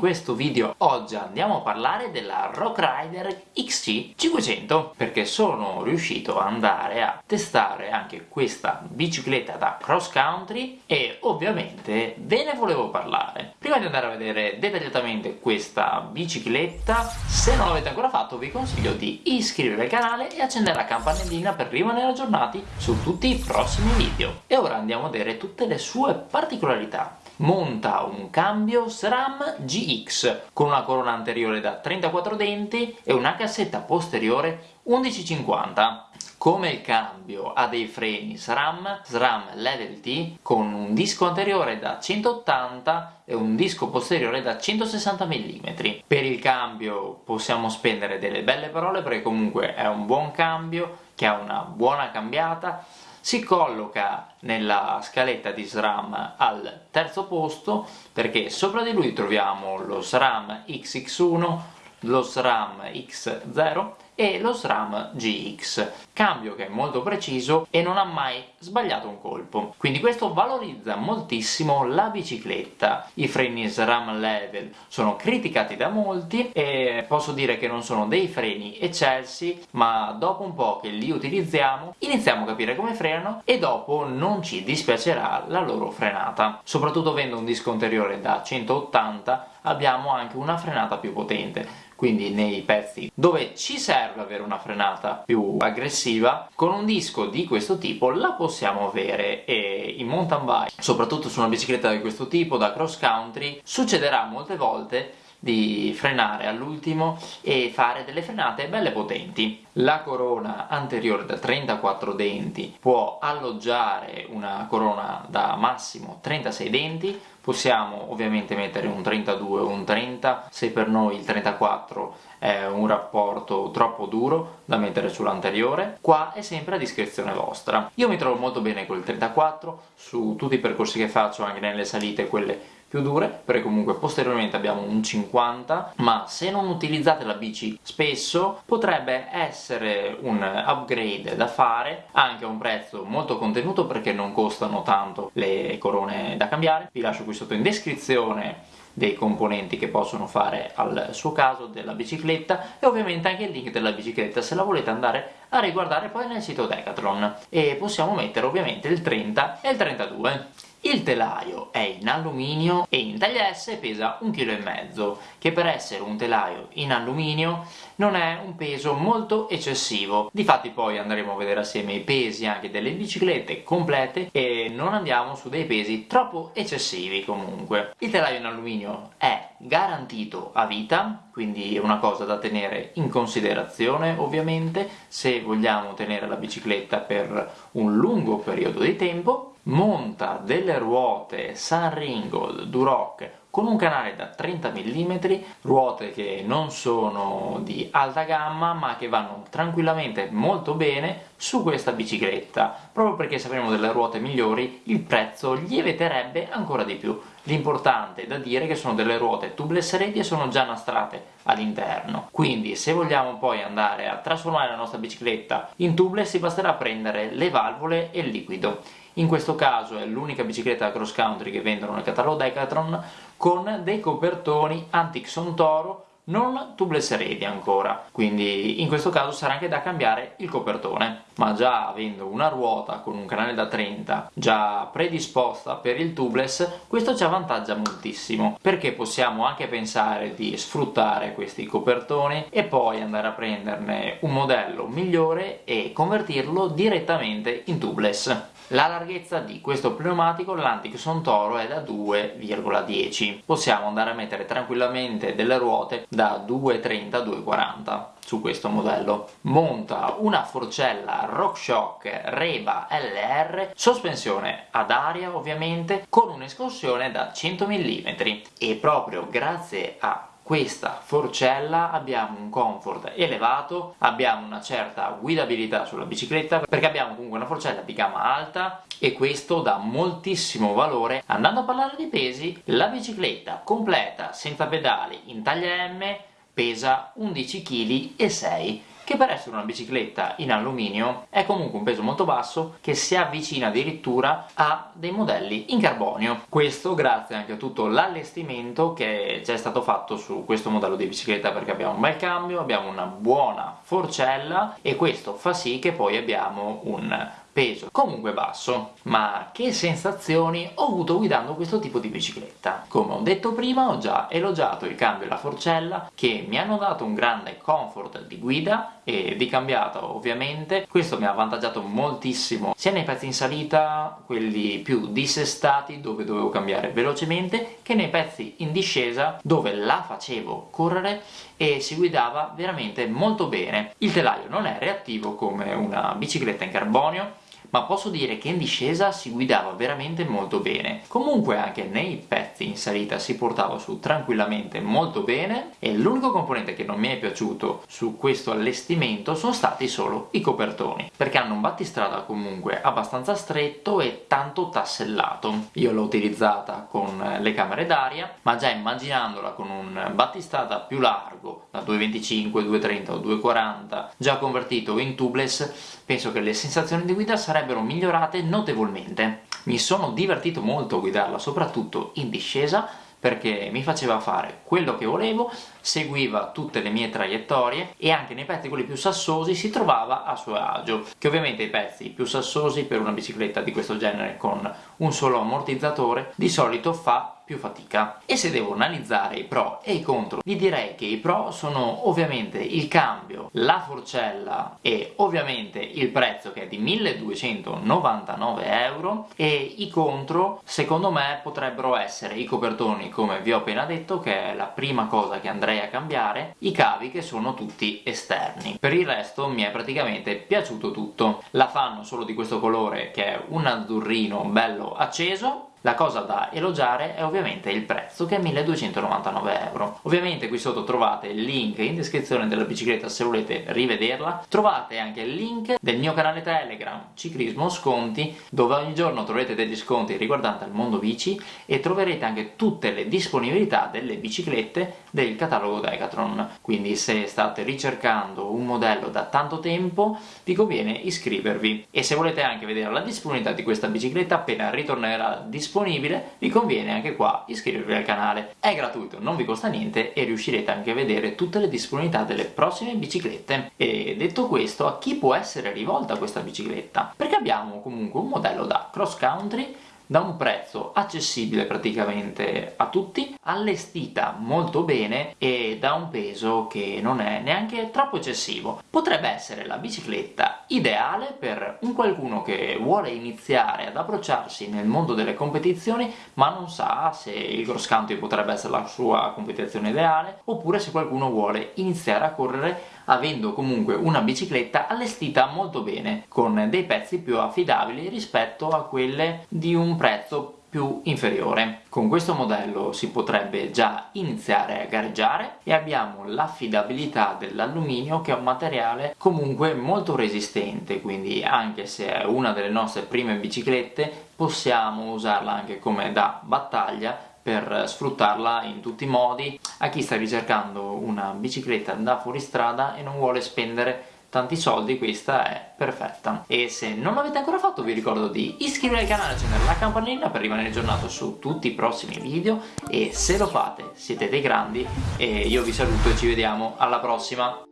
questo video. Oggi andiamo a parlare della Rock Rider XC 500 perché sono riuscito ad andare a testare anche questa bicicletta da cross country e ovviamente ve ne volevo parlare. Prima di andare a vedere dettagliatamente questa bicicletta, se non l'avete ancora fatto vi consiglio di iscrivervi al canale e accendere la campanellina per rimanere aggiornati su tutti i prossimi video. E ora andiamo a vedere tutte le sue particolarità monta un cambio SRAM GX con una corona anteriore da 34 denti e una cassetta posteriore 1150. Come il cambio ha dei freni SRAM, SRAM Level T con un disco anteriore da 180 e un disco posteriore da 160 mm. Per il cambio possiamo spendere delle belle parole perché comunque è un buon cambio che ha una buona cambiata si colloca nella scaletta di SRAM al terzo posto perché sopra di lui troviamo lo SRAM XX1, lo SRAM X0 e lo SRAM GX, cambio che è molto preciso e non ha mai sbagliato un colpo. Quindi questo valorizza moltissimo la bicicletta. I freni SRAM Level sono criticati da molti e posso dire che non sono dei freni eccelsi, ma dopo un po' che li utilizziamo iniziamo a capire come frenano e dopo non ci dispiacerà la loro frenata. Soprattutto avendo un disco anteriore da 180 abbiamo anche una frenata più potente quindi nei pezzi dove ci serve avere una frenata più aggressiva con un disco di questo tipo la possiamo avere e in mountain bike soprattutto su una bicicletta di questo tipo da cross country succederà molte volte di frenare all'ultimo e fare delle frenate belle potenti. La corona anteriore da 34 denti può alloggiare una corona da massimo 36 denti, possiamo ovviamente mettere un 32 o un 30, se per noi il 34 è un rapporto troppo duro da mettere sull'anteriore, qua è sempre a discrezione vostra. Io mi trovo molto bene col 34, su tutti i percorsi che faccio, anche nelle salite, quelle più dure perché comunque posteriormente abbiamo un 50 ma se non utilizzate la bici spesso potrebbe essere un upgrade da fare anche a un prezzo molto contenuto perché non costano tanto le corone da cambiare. Vi lascio qui sotto in descrizione dei componenti che possono fare al suo caso della bicicletta e ovviamente anche il link della bicicletta se la volete andare a riguardare poi nel sito Decathlon. E possiamo mettere ovviamente il 30 e il 32 il telaio è in alluminio e in taglia S pesa 1,5 kg, che per essere un telaio in alluminio non è un peso molto eccessivo. Difatti poi andremo a vedere assieme i pesi anche delle biciclette complete e non andiamo su dei pesi troppo eccessivi comunque. Il telaio in alluminio è garantito a vita, quindi è una cosa da tenere in considerazione ovviamente se vogliamo tenere la bicicletta per un lungo periodo di tempo monta delle ruote Sunringold Duroc con un canale da 30 mm, ruote che non sono di alta gamma ma che vanno tranquillamente molto bene su questa bicicletta, proprio perché se avremo delle ruote migliori il prezzo lieviterebbe ancora di più. L'importante è da dire che sono delle ruote tubeless ready e sono già nastrate all'interno, quindi se vogliamo poi andare a trasformare la nostra bicicletta in tubeless basterà prendere le valvole e il liquido. In questo caso è l'unica bicicletta cross country che vendono nel catalogo Decathlon con dei copertoni Antixon Toro non tubeless ready ancora, quindi in questo caso sarà anche da cambiare il copertone, ma già avendo una ruota con un canale da 30 già predisposta per il tubeless, questo ci avvantaggia moltissimo, perché possiamo anche pensare di sfruttare questi copertoni e poi andare a prenderne un modello migliore e convertirlo direttamente in tubeless. La larghezza di questo pneumatico, l'Antiquson Toro, è da 2,10. Possiamo andare a mettere tranquillamente delle ruote da 2,30 2,40 su questo modello. Monta una forcella RockShox Reba LR, sospensione ad aria ovviamente, con un'escursione da 100 mm e proprio grazie a questa forcella abbiamo un comfort elevato, abbiamo una certa guidabilità sulla bicicletta perché abbiamo comunque una forcella di gamma alta e questo dà moltissimo valore. Andando a parlare di pesi, la bicicletta completa senza pedali in taglia M pesa 11 kg 6 che per essere una bicicletta in alluminio è comunque un peso molto basso che si avvicina addirittura a dei modelli in carbonio. Questo grazie anche a tutto l'allestimento che ci è stato fatto su questo modello di bicicletta perché abbiamo un bel cambio, abbiamo una buona forcella e questo fa sì che poi abbiamo un peso comunque basso ma che sensazioni ho avuto guidando questo tipo di bicicletta come ho detto prima ho già elogiato il cambio e la forcella che mi hanno dato un grande comfort di guida e di cambiata ovviamente. Questo mi ha avvantaggiato moltissimo sia nei pezzi in salita quelli più dissestati dove dovevo cambiare velocemente che nei pezzi in discesa dove la facevo correre e si guidava veramente molto bene. Il telaio non è reattivo come una bicicletta in carbonio ma posso dire che in discesa si guidava veramente molto bene. Comunque anche nei pezzi in salita si portava su tranquillamente molto bene e l'unico componente che non mi è piaciuto su questo allestimento sono stati solo i copertoni, perché hanno un battistrada comunque abbastanza stretto e tanto tassellato. Io l'ho utilizzata con le camere d'aria, ma già immaginandola con un battistrada più largo, da 2,25, 2,30 o 2,40, già convertito in tubeless, penso che le sensazioni di guida sarebbero migliorate notevolmente. Mi sono divertito molto a guidarla, soprattutto in discesa, perché mi faceva fare quello che volevo, seguiva tutte le mie traiettorie e anche nei pezzi quelli più sassosi si trovava a suo agio, che ovviamente i pezzi più sassosi per una bicicletta di questo genere con un solo ammortizzatore di solito fa più fatica. E se devo analizzare i pro e i contro, vi direi che i pro sono ovviamente il cambio, la forcella e ovviamente il prezzo che è di 1299 euro e i contro secondo me potrebbero essere i copertoni come vi ho appena detto che è la prima cosa che andrei a cambiare, i cavi che sono tutti esterni. Per il resto mi è praticamente piaciuto tutto. La fanno solo di questo colore che è un azzurrino bello acceso la cosa da elogiare è ovviamente il prezzo, che è 1299 euro. Ovviamente qui sotto trovate il link in descrizione della bicicletta se volete rivederla. Trovate anche il link del mio canale Telegram, Ciclismo Sconti, dove ogni giorno troverete degli sconti riguardanti il mondo bici e troverete anche tutte le disponibilità delle biciclette del catalogo Decathlon. Quindi se state ricercando un modello da tanto tempo, vi conviene iscrivervi. E se volete anche vedere la disponibilità di questa bicicletta appena ritornerà disponibile disponibile, vi conviene anche qua iscrivervi al canale. È gratuito, non vi costa niente e riuscirete anche a vedere tutte le disponibilità delle prossime biciclette. E detto questo, a chi può essere rivolta questa bicicletta? Perché abbiamo comunque un modello da cross country da un prezzo accessibile praticamente a tutti, allestita molto bene e da un peso che non è neanche troppo eccessivo. Potrebbe essere la bicicletta ideale per un qualcuno che vuole iniziare ad approcciarsi nel mondo delle competizioni ma non sa se il cross country potrebbe essere la sua competizione ideale oppure se qualcuno vuole iniziare a correre avendo comunque una bicicletta allestita molto bene, con dei pezzi più affidabili rispetto a quelle di un prezzo più inferiore. Con questo modello si potrebbe già iniziare a gareggiare e abbiamo l'affidabilità dell'alluminio che è un materiale comunque molto resistente, quindi anche se è una delle nostre prime biciclette possiamo usarla anche come da battaglia per sfruttarla in tutti i modi. A chi sta ricercando una bicicletta da fuoristrada e non vuole spendere tanti soldi questa è perfetta. E se non l'avete ancora fatto vi ricordo di iscrivervi al canale e accendere la campanella per rimanere aggiornato su tutti i prossimi video. E se lo fate siete dei grandi. E io vi saluto e ci vediamo. Alla prossima